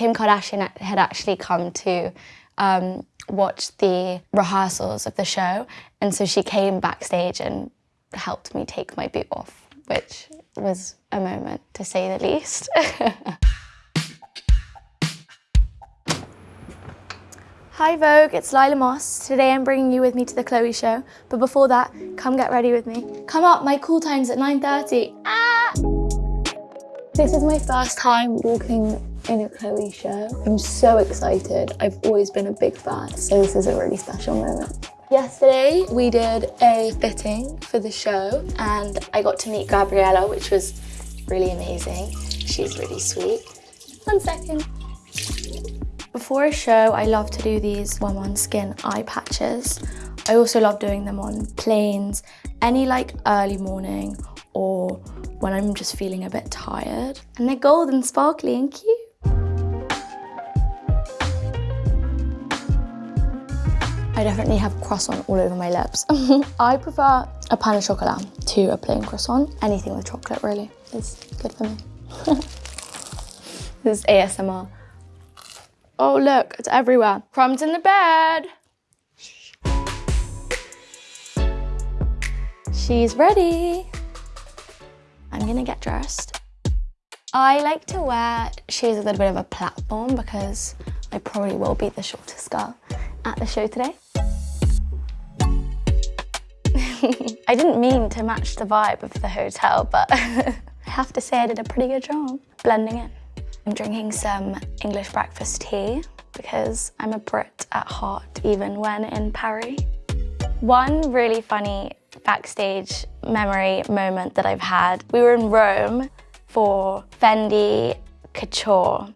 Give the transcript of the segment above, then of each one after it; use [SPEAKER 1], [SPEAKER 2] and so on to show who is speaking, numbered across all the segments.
[SPEAKER 1] Kim Kardashian had actually come to um, watch the rehearsals of the show, and so she came backstage and helped me take my boot off, which was a moment, to say the least. Hi Vogue, it's Lila Moss. Today I'm bringing you with me to the Chloe show, but before that, come get ready with me. Come up, my call time's at 9.30. Ah! This is my first time walking in a Chloe show. I'm so excited. I've always been a big fan, so this is a really special moment. Yesterday we did a fitting for the show and I got to meet Gabriella, which was really amazing. She's really sweet. One second. Before a show, I love to do these One on Skin eye patches. I also love doing them on planes, any like early morning or when I'm just feeling a bit tired. And they're golden, sparkly and cute. I definitely have croissant all over my lips. I prefer a pain au chocolat to a plain croissant. Anything with chocolate really is good for me. this is ASMR. Oh, look, it's everywhere. Crumbs in the bed. She's ready. I'm gonna get dressed. I like to wear shoes with a little bit of a platform because I probably will be the shortest girl at the show today. I didn't mean to match the vibe of the hotel, but I have to say I did a pretty good job blending in. I'm drinking some English breakfast tea because I'm a Brit at heart, even when in Paris. One really funny backstage memory moment that I've had, we were in Rome for Fendi Couture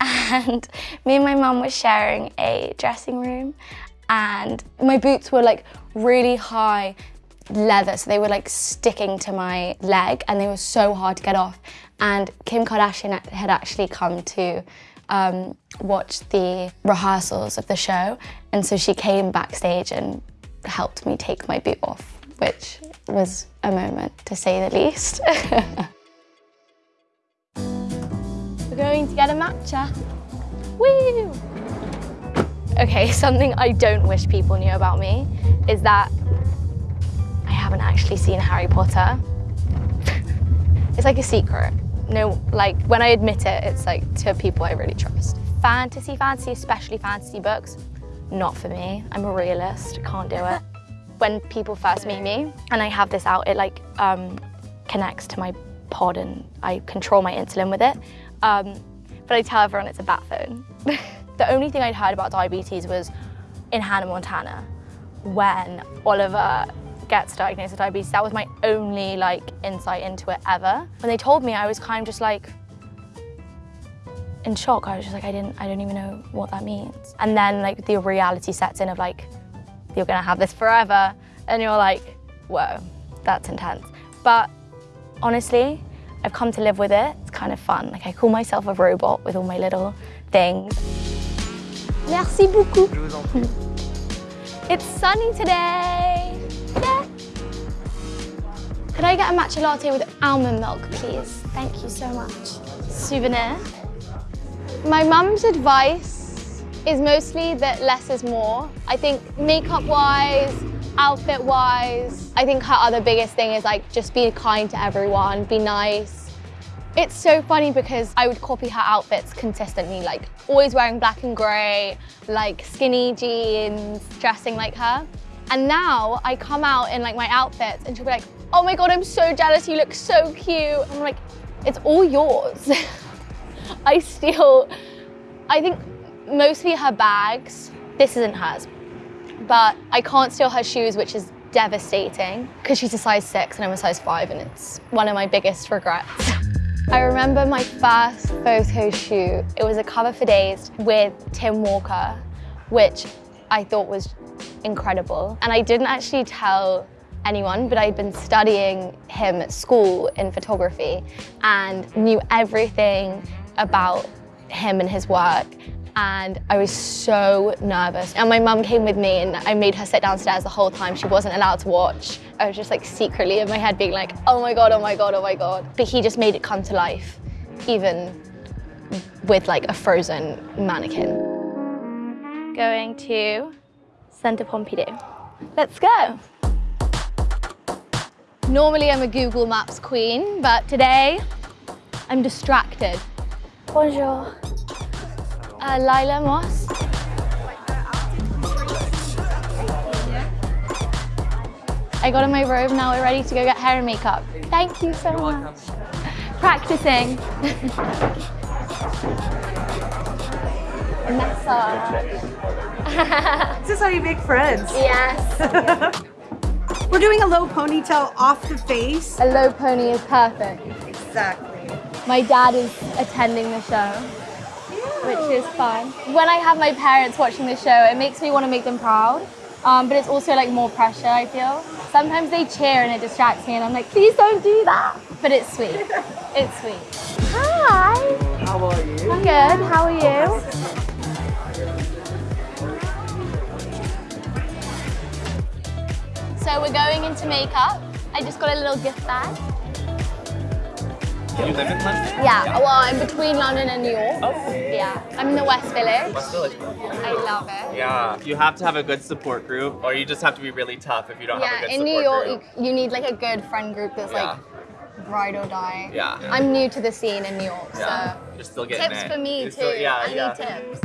[SPEAKER 1] and me and my mum were sharing a dressing room and my boots were like really high leather so they were like sticking to my leg and they were so hard to get off and Kim Kardashian had actually come to um, watch the rehearsals of the show and so she came backstage and helped me take my boot off, which was a moment to say the least. We're going to get a matcha. Woo! Okay, something I don't wish people knew about me is that I haven't actually seen Harry Potter. it's like a secret no, like when I admit it, it's like to people I really trust. Fantasy, fantasy, especially fantasy books, not for me. I'm a realist, can't do it. When people first meet me and I have this out, it like um, connects to my pod and I control my insulin with it. Um, but I tell everyone it's a bat phone. the only thing I'd heard about diabetes was in Hannah Montana when Oliver gets diagnosed with diabetes. That was my only like insight into it ever. When they told me, I was kind of just like in shock. I was just like, I didn't, I don't even know what that means. And then like the reality sets in of like, you're gonna have this forever. And you're like, whoa, that's intense. But honestly, I've come to live with it. Kind of fun. Like I call myself a robot with all my little things. Merci beaucoup. it's sunny today. Could I get a matcha latte with almond milk, please? Thank you so much. Souvenir. My mum's advice is mostly that less is more. I think makeup-wise, outfit-wise, I think her other biggest thing is like just be kind to everyone, be nice. It's so funny because I would copy her outfits consistently, like always wearing black and grey, like skinny jeans, dressing like her. And now I come out in like my outfits and she'll be like, oh my God, I'm so jealous, you look so cute. I'm like, it's all yours. I steal, I think mostly her bags. This isn't hers, but I can't steal her shoes, which is devastating because she's a size six and I'm a size five and it's one of my biggest regrets. I remember my first photo shoot. It was a cover for Dazed with Tim Walker, which I thought was incredible. And I didn't actually tell anyone, but I'd been studying him at school in photography and knew everything about him and his work. And I was so nervous. And my mum came with me and I made her sit downstairs the whole time. She wasn't allowed to watch. I was just like secretly in my head being like, oh my God, oh my God, oh my God. But he just made it come to life even with like a frozen mannequin. Going to Centre Pompidou. Let's go. Normally I'm a Google Maps queen, but today I'm distracted. Bonjour. Uh, Lila Moss. I got in my robe, now we're ready to go get hair and makeup. Thank you so much. Practicing. Nessa.
[SPEAKER 2] This is how you make friends.
[SPEAKER 1] yes.
[SPEAKER 2] We're doing a low ponytail off the face.
[SPEAKER 1] A low pony is perfect.
[SPEAKER 2] Exactly.
[SPEAKER 1] My dad is attending the show, which is fun. When I have my parents watching the show, it makes me want to make them proud. Um, but it's also like more pressure, I feel. Sometimes they cheer and it distracts me and I'm like, please don't do that. But it's sweet. It's sweet. Hi.
[SPEAKER 2] How are you?
[SPEAKER 1] I'm good. How are you? So we're going into makeup. I just got a little gift bag.
[SPEAKER 3] You live in London?
[SPEAKER 1] Yeah, well, I'm between London and New York.
[SPEAKER 3] Oh.
[SPEAKER 1] Yeah, I'm in the West Village.
[SPEAKER 3] West Village.
[SPEAKER 1] I love it.
[SPEAKER 3] Yeah. You have to have a good support group, or you just have to be really tough if you don't have a
[SPEAKER 1] Yeah,
[SPEAKER 3] good
[SPEAKER 1] in
[SPEAKER 3] support
[SPEAKER 1] New York,
[SPEAKER 3] group.
[SPEAKER 1] you, you need like a good friend group that's
[SPEAKER 3] Yeah.
[SPEAKER 1] like ride or die.
[SPEAKER 3] Yeah.
[SPEAKER 1] I'm new to the scene in New York,
[SPEAKER 3] Yeah.
[SPEAKER 1] so
[SPEAKER 3] You're still getting
[SPEAKER 1] tips
[SPEAKER 3] it.
[SPEAKER 1] for me
[SPEAKER 3] You're
[SPEAKER 1] too.
[SPEAKER 3] still- yeah,
[SPEAKER 1] I
[SPEAKER 3] yeah.
[SPEAKER 1] need tips.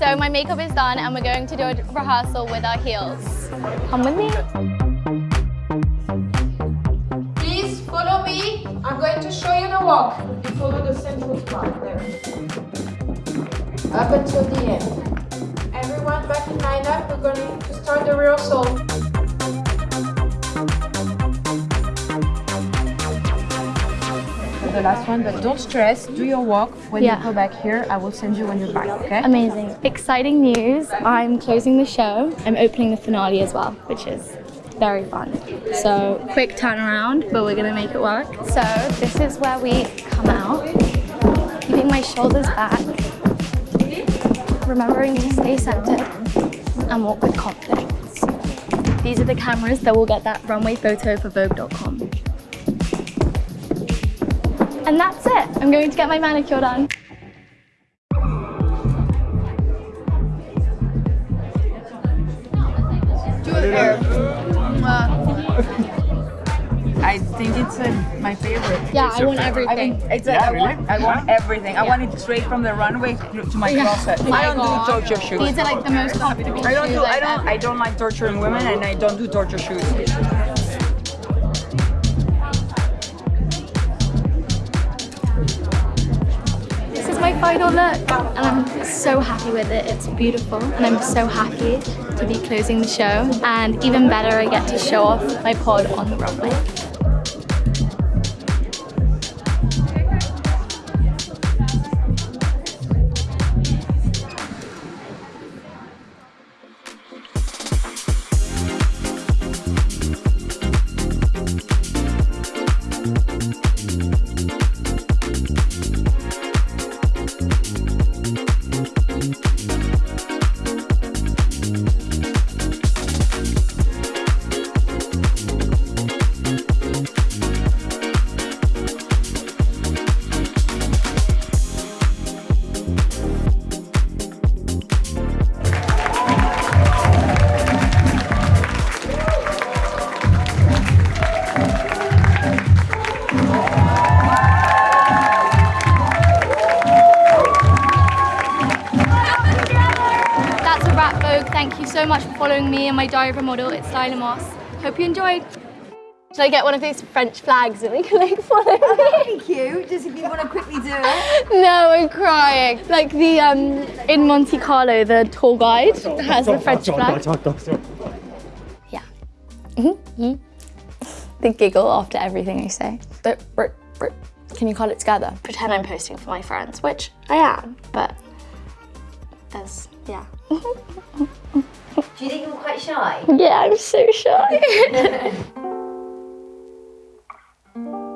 [SPEAKER 1] So my makeup is done and we're going to do a rehearsal with our heels. Come with me.
[SPEAKER 4] Please follow me. I'm going to show you the walk. You follow the central part there. Up until the end. Everyone back in line up. We're going to start the rehearsal. The last one, but don't stress. Do your walk. When
[SPEAKER 1] Yeah.
[SPEAKER 4] you go back here, I will send you when you're back, okay?
[SPEAKER 1] Amazing. Exciting news. I'm closing the show. I'm opening the finale as well, which is very fun. So quick turnaround, but we're gonna make it work. So this is where we come out. Keeping my shoulders back. Remembering to stay centered and walk with confidence. These are the cameras that will get that runway photo for Vogue.com. And that's it. I'm going to get my manicure done.
[SPEAKER 4] I think it's uh, my favorite.
[SPEAKER 1] Yeah, I want
[SPEAKER 4] I
[SPEAKER 1] everything.
[SPEAKER 4] mean, it's like I want, I want everything. I want it straight from the runway to to my closet.
[SPEAKER 1] Oh my
[SPEAKER 4] I don't
[SPEAKER 1] God.
[SPEAKER 4] do torture shoes.
[SPEAKER 1] These are like the most comfortable
[SPEAKER 4] I don't
[SPEAKER 1] shoes
[SPEAKER 4] do. I don't.
[SPEAKER 1] ever-
[SPEAKER 4] I don't like torturing women, and I don't do torture shoes.
[SPEAKER 1] This is my final look and I'm so happy with it. It's beautiful and I'm so happy to be closing the show and even better I get to show off my pod on the runway. Much following me and my diary of a model. It's Lila Moss. Hope you enjoyed. Should I get one of these French flags and we can like follow me?
[SPEAKER 2] Thank you. Just if you want to quickly do it.
[SPEAKER 1] No, I'm crying. Like the um in Monte Carlo, the tour guide has the French flag. Yeah. Mhm. the giggle after everything I say. The br- br- Can you call it together? Pretend I'm posting for my friends, which I am, but there's yeah.
[SPEAKER 5] Do you think I'm quite shy?
[SPEAKER 1] Yeah, I'm so shy.